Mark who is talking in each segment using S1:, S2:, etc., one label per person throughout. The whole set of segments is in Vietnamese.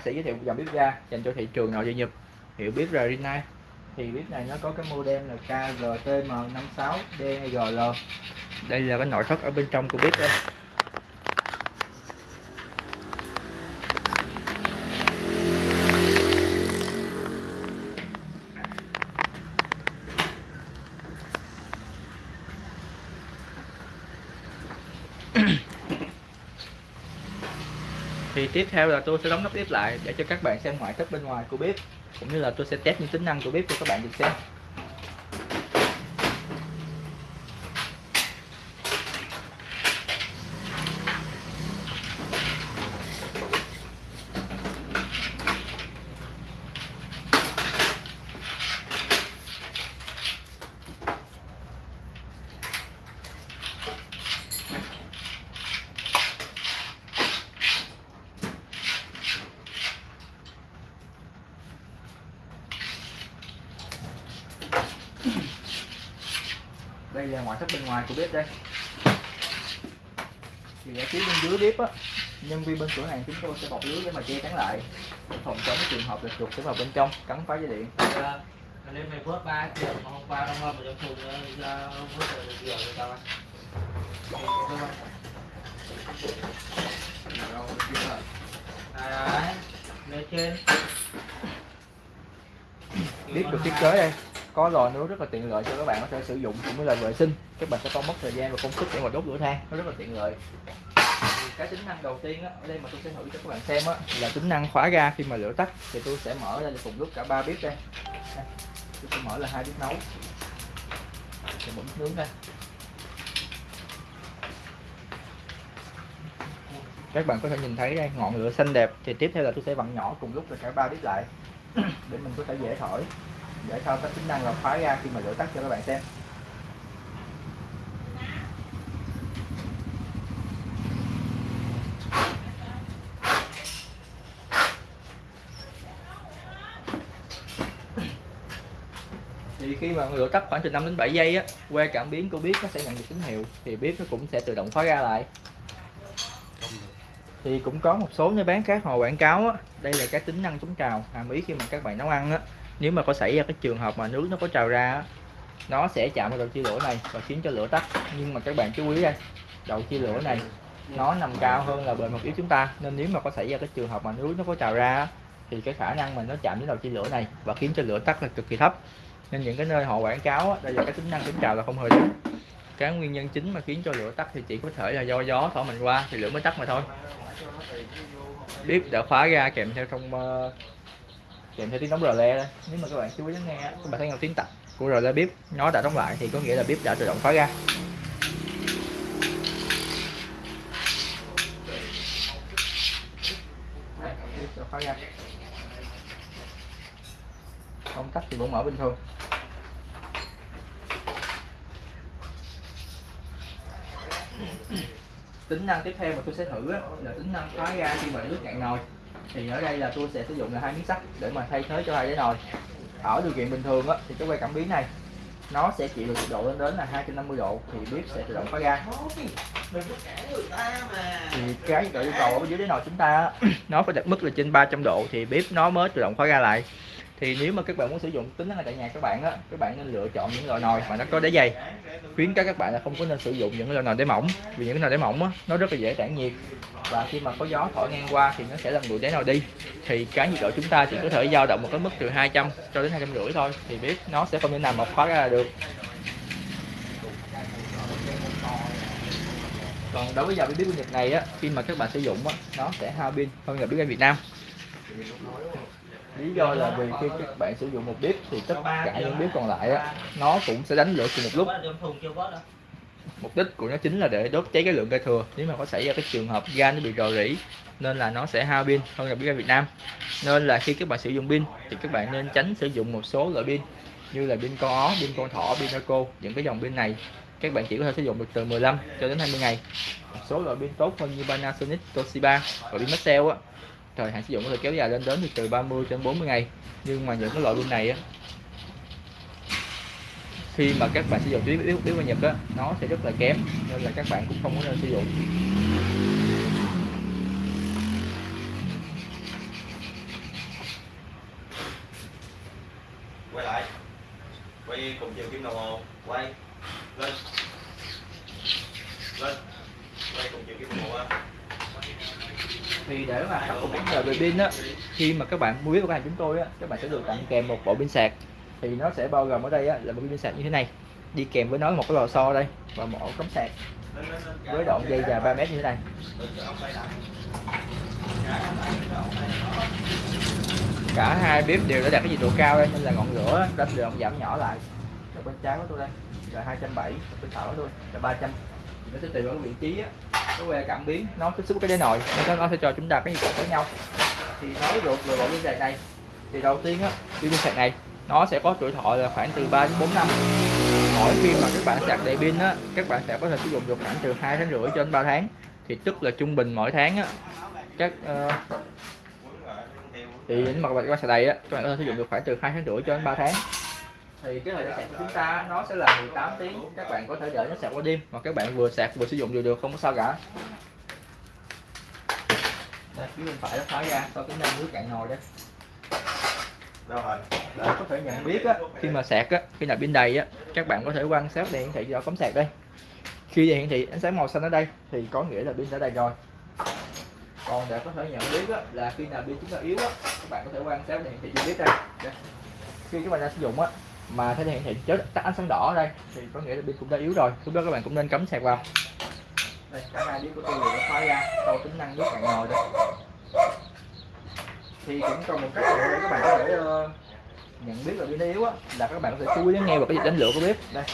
S1: sẽ giới thiệu dòng bếp ga dành cho thị trường nội địa Nhật. Hiệu bếp là Rinnai thì bếp này nó có cái model là KGTM56DGL đây là cái nội thất ở bên trong của bếp đây thì tiếp theo là tôi sẽ đóng nắp bếp lại để cho các bạn xem ngoại thất bên ngoài của bếp, cũng như là tôi sẽ test những tính năng của bếp cho các bạn được xem. Ngoại thất bên ngoài của bếp đây thì ở phía bên dưới bếp á nhân viên bên cửa hàng chúng tôi sẽ bọc lưới để mà che chắn lại để phòng chống trường hợp là chuột sẽ vào bên trong cắn phá dây điện
S2: Dạ. Nếu mày vớt ba triệu mà hôm qua đông hơn mà trong thùng ra vớt rồi được nhiều ăn. Đấy, đấy. Lên trên.
S1: bếp được thiết kế đây có lò nướng rất là tiện lợi cho các bạn có thể sử dụng cũng như là vệ sinh. Các bạn sẽ không mất thời gian và công sức để mà đốt lửa than nó rất là tiện lợi. Thì cái tính năng đầu tiên á, ở đây mà tôi sẽ thử cho các bạn xem á, là tính năng khóa ga khi mà lửa tắt. Thì tôi sẽ mở ra cùng lúc cả ba bếp đây. Tôi sẽ mở là hai bếp nấu. Sẽ bấm nướng đây. Các bạn có thể nhìn thấy đây ngọn lửa xanh đẹp. Thì tiếp theo là tôi sẽ vặn nhỏ cùng lúc là cả ba bếp lại để mình có thể dễ thổi để thao tác tính năng là khóa ga khi mà lửa tắt cho các bạn xem. Thì khi mà lửa tắt khoảng từ 5 đến 7 giây á, qua cảm biến của bếp nó sẽ nhận được tín hiệu, thì bếp nó cũng sẽ tự động khóa ga lại. Thì cũng có một số nơi bán khác họ quảng cáo á, đây là cái tính năng chống trào, hàm ý khi mà các bạn nấu ăn á nếu mà có xảy ra cái trường hợp mà nước nó có trào ra nó sẽ chạm vào đầu chia lửa này và khiến cho lửa tắt. Nhưng mà các bạn chú ý đây đầu chia lửa này nó nằm cao hơn là bề mặt yếu chúng ta. Nên nếu mà có xảy ra cái trường hợp mà nước nó có trào ra thì cái khả năng mà nó chạm đến đầu chia lửa này và khiến cho lửa tắt là cực kỳ thấp. Nên những cái nơi họ quảng cáo đây là cái tính năng chống trào là không hề đúng. Cái nguyên nhân chính mà khiến cho lửa tắt thì chỉ có thể là do gió thổi mình qua thì lửa mới tắt mà thôi. Bếp đã khóa ra kèm theo trong uh, ờ, kèm theo tiếng đóng rờ le đây nếu mà các bạn chú ý lắng nghe các bạn thấy nghe tiếng tạch của rờ le bếp nó đã đóng lại thì có nghĩa là bếp đã tự động khóa ra. Khóa ra không tắt thì vẫn mở bình thường. Tính năng tiếp theo mà tôi sẽ thử là tính năng khóa ga khi mà nước cạn nồi thì ở đây là tôi sẽ sử dụng là hai miếng sắt để mà thay thế cho hai cái nồi. Ở điều kiện bình thường á, thì cái que cảm biến này nó sẽ chịu được nhiệt độ lên đến là 250 độ thì bếp sẽ tự động khóa ga. Thì cái độ yêu cầu ở bên dưới đáy nồi chúng ta nó phải đặt mức là trên 300 độ thì bếp nó mới tự động khóa ga lại thì nếu mà các bạn muốn sử dụng tính năng này tại nhà các bạn á, các bạn nên lựa chọn những loại nồi mà nó có đáy dày. Khuyến cáo các bạn là không có nên sử dụng những loại nồi đáy mỏng, vì những cái nồi đáy mỏng á, nó rất là dễ tản nhiệt và khi mà có gió thổi ngang qua thì nó sẽ làm nguội đáy nồi đi. Thì cái nhiệt độ chúng ta chỉ có thể dao động một cái mức từ 200 cho đến 250 thôi, thì biết nó sẽ không thể nào mà khóa ra được. Còn đối với dòng bếp pin Nhật này á, khi mà các bạn sử dụng á, nó sẽ hao pin hơn là bếp ga Việt Nam lý do là vì khi các bạn sử dụng một bếp thì tất cả những bếp còn lại á nó cũng sẽ đánh lửa cùng một lúc. Mục đích của nó chính là để đốt cháy cái lượng ga thừa. Nếu mà có xảy ra cái trường hợp ga nó bị rò rỉ nên là nó sẽ hao pin hơn là bếp ga Việt Nam. Nên là khi các bạn sử dụng pin thì các bạn nên tránh sử dụng một số loại pin như là pin con ó, pin con thỏ, pin cô những cái dòng pin này. Các bạn chỉ có thể sử dụng được từ 15 cho đến 20 ngày. Một số loại pin tốt hơn như Panasonic, Toshiba và pin Maxell á thời hạn sử dụng có thể kéo dài lên đến từ 30 đến 40 ngày. Nhưng mà những cái loại pin này á, khi mà các bạn sử dụng tuyến yếu yếu Nhật á, nó sẽ rất là kém, nên là các bạn cũng không có nên sử dụng
S3: quay lại quay cùng chiều kim đồng hồ quay lên lên quay cùng chiều kim đồng hồ á
S1: thì để mà khắc phục vấn đề về pin á, khi mà các bạn mua với của hàng chúng tôi á, các bạn sẽ được tặng kèm một bộ pin sạc. Thì nó sẽ bao gồm ở đây á, là một pin sạc như thế này. Đi kèm với nó là một cái lò xo đây, và một ổ cắm sạc với đoạn dây dài 3 mét như thế này. Cả hai bếp đều đã đạt cái nhiệt độ cao đây, nên là ngọn lửa đã được giảm nhỏ lại. Bên trái của tôi đây, là 270 bên phải của tôi là 300 nó sẽ tùy vào cái vị trí á cái về cảm biến nó tiếp xúc với cái đáy nồi nó sẽ cho chúng ta cái nhiệt độ với nhau. Thì nói được về bộ pin sạc này. Thì đầu tiên á pin sạc này nó sẽ có tuổi thọ là khoảng từ 3 đến 4 năm. Mỗi khi mà các bạn sạc đầy pin á các bạn sẽ có thể sử dụng được khoảng từ 2 tháng rưỡi cho đến 3 tháng. Thì tức là trung bình mỗi tháng á các uh, thì những mặt các bạn qua sạc đầy á các bạn có thể sử dụng được khoảng từ 2 tháng rưỡi cho đến 3 tháng thì cái thời gian sạc của chúng ta nó sẽ là 18 tiếng. Các bạn có thể đợi nó sạc qua đêm hoặc các bạn vừa sạc vừa sử dụng đều được không có sao cả. Đây phía bên phải nó khóa ra có tính năng nước cạn nồi đấy
S3: Đâu rồi?
S1: để có thể nhận biết á khi mà sạc á khi nào pin đầy á các bạn có thể quan sát đèn hiển thị do cắm sạc đây. Khi đèn hiển thị ánh sáng màu xanh ở đây thì có nghĩa là pin đã đầy rồi. Còn để có thể nhận biết á, là khi nào pin chúng ta yếu á các bạn có thể quan sát đèn hiển thị cho biết đây. đây. Khi các bạn đang sử dụng á mà thấy hiện thị chết tắt ánh sáng đỏ ở đây. Thì có nghĩa là pin cũng đã yếu rồi. Lúc đó các bạn cũng nên cắm sạc vào. Đây cả hai pin của tôi đều đã khóa ra. Sau tính năng nước bạn ngồi đây. Thì cũng còn một cách để các bạn có thể uh, nhận biết là pin yếu á là các bạn có thể chú ý lắng nghe vào cái nhịp đánh lửa của bếp. Đây.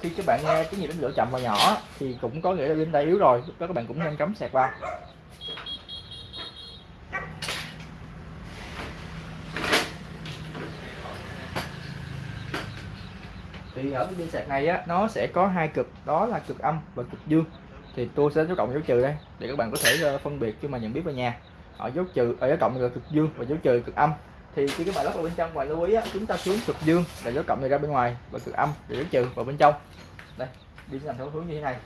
S1: Khi các bạn nghe cái nhịp đánh lửa chậm và nhỏ thì cũng có nghĩa là pin đã yếu rồi. Lúc đó các bạn cũng nên cắm sạc vào. Thì ở cái pin sạc này á nó sẽ có hai cực đó là cực âm và cực dương. Thì tôi sẽ dấu cộng dấu trừ đây để các bạn có thể ờ, phân biệt khi mà nhận biết vào nhà. Ở dấu trừ ở dấu cộng là cực dương và dấu trừ cực âm. Thì khi các bạn lắp vào bên trong và lưu ý á, chúng ta xuống cực dương là dấu cộng này ra bên ngoài và cực âm là dấu trừ vào bên trong. Đây đi làm theo hướng như thế này.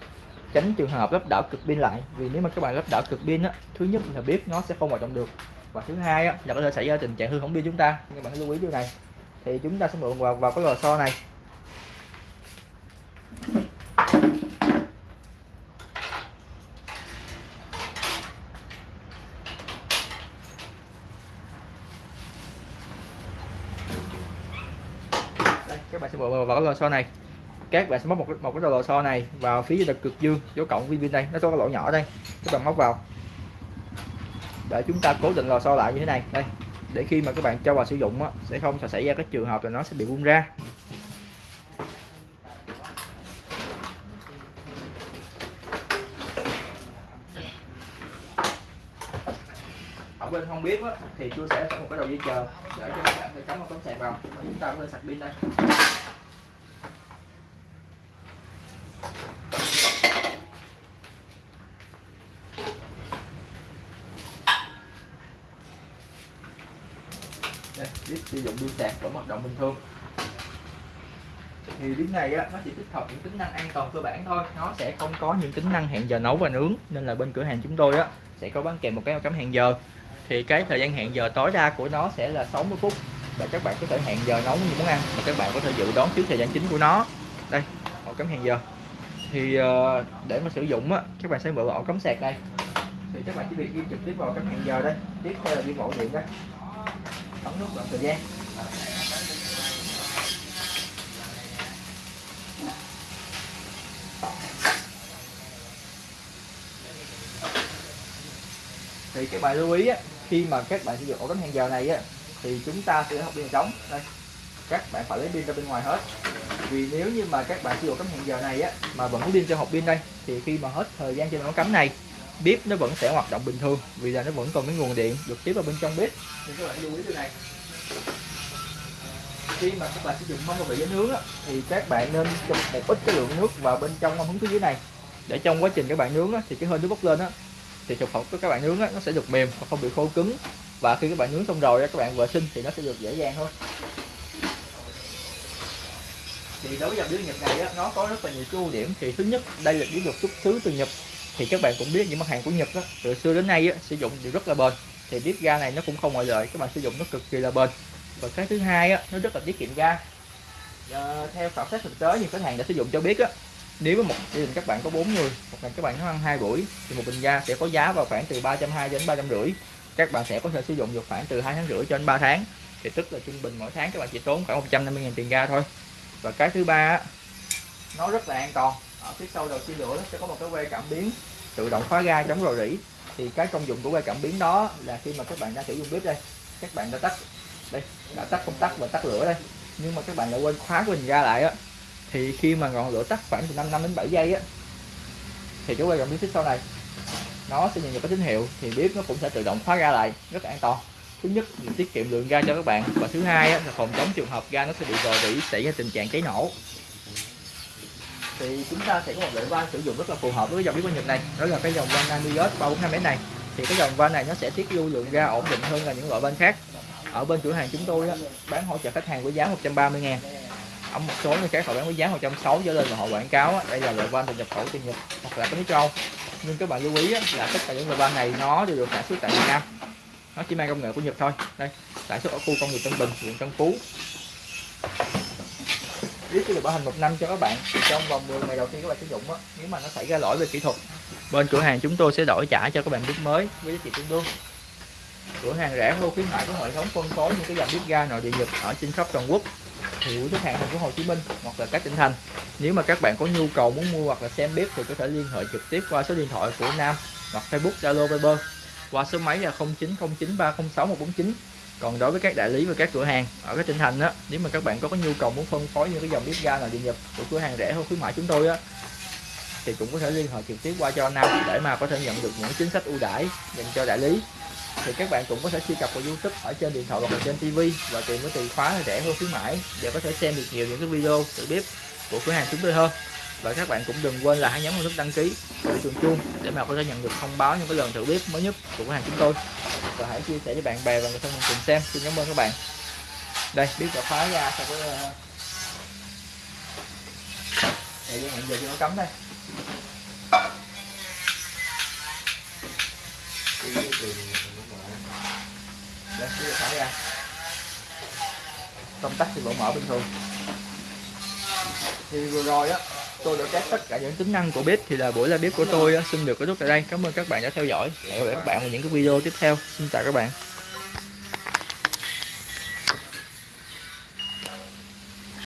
S1: Tránh trường hợp lắp đảo cực pin lại vì nếu mà các bạn lắp đảo cực pin á thứ nhất là bếp nó sẽ không hoạt động được. Và thứ hai á, là có thể xảy ra tình trạng hư hỏng pin chúng ta. Các bạn lưu ý điều này. Thì chúng ta sẽ mượn vào vào cái lò xo này đây các bạn sẽ bộ vào, vào cái lò xo này. Các bạn sẽ móc một cái, một cái lò xo này vào phía là cực dương dấu cộng viên pin đây. Nó có cái lỗ nhỏ đây các bạn móc vào. Để chúng ta cố định lò xo lại như thế này. Đây để khi mà các bạn cho vào sử dụng á, sẽ không xảy ra cái trường hợp là nó sẽ bị bung ra. Ở bên không biết á, thì tôi sẽ có một cái đầu dây chờ để cho các bạn có thể cắm một tấm sạc vào. Và chúng ta có thể sạc pin đây. Đây biết sử dụng pin sạc vẫn hoạt động bình thường. Thì pin này á, nó chỉ tích hợp những tính năng an toàn cơ bản thôi. Nó sẽ không có những tính năng hẹn giờ nấu và nướng, nên là bên cửa hàng chúng tôi á, sẽ có bán kèm một cái cắm hẹn giờ. Thì cái thời gian hẹn giờ tối đa của nó sẽ là 60 phút. Và các bạn có thể hẹn giờ nấu những món ăn mà các bạn có thể dự đoán trước thời gian chính của nó. Đây ổ cắm hẹn giờ. Thì ờ, để mà sử dụng á, các bạn sẽ mở ổ cắm sạc đây. Thì các bạn chỉ việc ghi trực tiếp vào cắm hẹn giờ đây. Tiếp theo là ghi ổ điện đây bấm nút đoạn thời gian thì các bạn lưu ý á, khi mà các bạn sử dụng ổ cắm hẹn giờ này á thì chúng ta sẽ học pin trống. Đây các bạn phải lấy pin ra bên ngoài hết. Vì nếu như mà các bạn sử dụng cắm hẹn giờ này á mà vẫn có pin cho hộp pin đây thì khi mà hết thời gian trên ổ cắm này bếp nó vẫn sẽ hoạt động bình thường vì là nó vẫn còn cái nguồn điện được tiếp vào bên trong bếp. Thì các bạn lưu ý điều này. Khi mà các bạn sử dụng mâm và vị nướng á, thì các bạn nên chụp một ít cái lượng nước vào bên trong mâm hứng phía dưới này. Để trong quá trình các bạn nướng á, thì cái hơi nước bốc lên á thì thực phẩm của các bạn nướng á, nó sẽ được mềm và không bị khô cứng. Và khi các bạn nướng xong rồi các bạn vệ sinh thì nó sẽ được dễ dàng hơn. Thì đối với dòng bếp Nhật này á, nó có rất là nhiều cái ưu điểm. Thì thứ nhất đây là bếp được xuất xứ từ Nhật thì các bạn cũng biết những mặt hàng của Nhật đó từ xưa đến nay á, sử dụng đều rất là bền. Thì bếp ga này nó cũng không ngoại lệ các bạn sử dụng nó cực kỳ là bền. Và cái thứ hai á nó rất là tiết kiệm ga. À, theo khảo sát thực tế thì khách hàng đã sử dụng cho biết á nếu với một gia đình các bạn có 4 người một ngày các bạn nấu ăn hai buổi thì một bình ga sẽ có giá vào khoảng từ 320 đến 350 các bạn sẽ có thể sử dụng được khoảng từ 2 tháng rưỡi cho đến 3 tháng. Thì tức là trung bình mỗi tháng các bạn chỉ tốn khoảng 150 000 tiền ga thôi. Và cái thứ ba nó rất là an toàn ở phía sau đầu chia lửa nó sẽ có một cái que cảm biến tự động khóa ga chống rò rỉ. Thì cái công dụng của que cảm biến đó là khi mà các bạn đang sử dụng bếp đây các bạn đã tắt đây đã tắt công tắc và tắt lửa đây. Nhưng mà các bạn lại quên khóa của mình ra lại á thì khi mà ngọn lửa tắt khoảng từ 5 năm đến 7 giây á thì cái que cảm biến phía sau này nó sẽ nhận được cái tín hiệu thì bếp nó cũng sẽ tự động khóa ga lại rất là an toàn. Thứ nhất là tiết kiệm lượng ga cho các bạn và thứ hai á, là phòng chống trường hợp ga nó sẽ bị rò rỉ xảy ra tình trạng cháy nổ thì chúng ta sẽ có một loại van sử dụng rất là phù hợp với dòng bếp quan Nhật này. Đó là cái dòng van Namios 345 m này. Thì cái dòng van này nó sẽ tiết lưu lượng ga ổn định hơn là những loại van khác. Ở bên cửa hàng chúng tôi á, bán hỗ trợ khách hàng với giá 130 ngàn. Ở một số nơi khác họ bán với giá 160 trở lên mà họ quảng cáo á, đây là loại van được nhập khẩu từ Nhật hoặc là cái nước châu. Nhưng các bạn lưu ý á, là tất cả những loại van này nó đều được sản xuất tại Việt Nam. Nó chỉ mang công nghệ của Nhật thôi. Đây sản xuất ở khu công nghiệp Tân Bình huyện Tân Phú biết cái bảo hành một năm cho các bạn trong vòng 10 ngày đầu tiên các bạn sử dụng á, nếu mà nó xảy ra lỗi về kỹ thuật, bên cửa hàng chúng tôi sẽ đổi trả cho các bạn bếp mới với giá trị tương đương. Cửa hàng rẻ hơn khuyến mại có hệ thống phân phối những cái dòng bếp ga nội địa nhật ở trên khắp toàn quốc, thì khách hàng thành phố Hồ Chí Minh hoặc là các tỉnh thành. Nếu mà các bạn có nhu cầu muốn mua hoặc là xem bếp thì có thể liên hệ trực tiếp qua số điện thoại của Nam hoặc Facebook, Zalo, Viber qua số máy là 0909306149 còn đối với các đại lý và các cửa hàng ở các tỉnh thành á nếu mà các bạn có, có nhu cầu muốn phân phối những cái dòng bếp ga nào điện nhập của cửa hàng rẻ hơn khuyến mại chúng tôi á thì cũng có thể liên hệ trực tiếp qua cho Nam để mà có thể nhận được những chính sách ưu đãi dành cho đại lý. Thì các bạn cũng có thể truy cập vào YouTube ở trên điện thoại hoặc là trên TV và tìm cái từ khóa rẻ hơn khuyến mãi để có thể xem được nhiều những cái video tự bếp của cửa hàng chúng tôi hơn và các bạn cũng đừng quên là hãy nhấn vào nút đăng ký và chuông chuông để mà có thể nhận được thông báo những cái lần thử bếp mới nhất của cửa hàng chúng tôi. Và hãy chia sẻ với bạn bè và người thân mình cùng xem. Xin cảm ơn các bạn. Đây bếp đã khóa ra sau cái đây thời gian hẹn giờ cho nó cấm đây. Đây bếp đã khóa ra. Công tắc thì vẫn mở bình thường. Thì vừa rồi á tôi đã test tất cả những tính năng của bếp thì là buổi live bếp của tôi xin được kết thúc tại đây. Cảm ơn các bạn đã theo dõi. Hẹn gặp lại các bạn ở những cái video tiếp theo. Xin chào các bạn.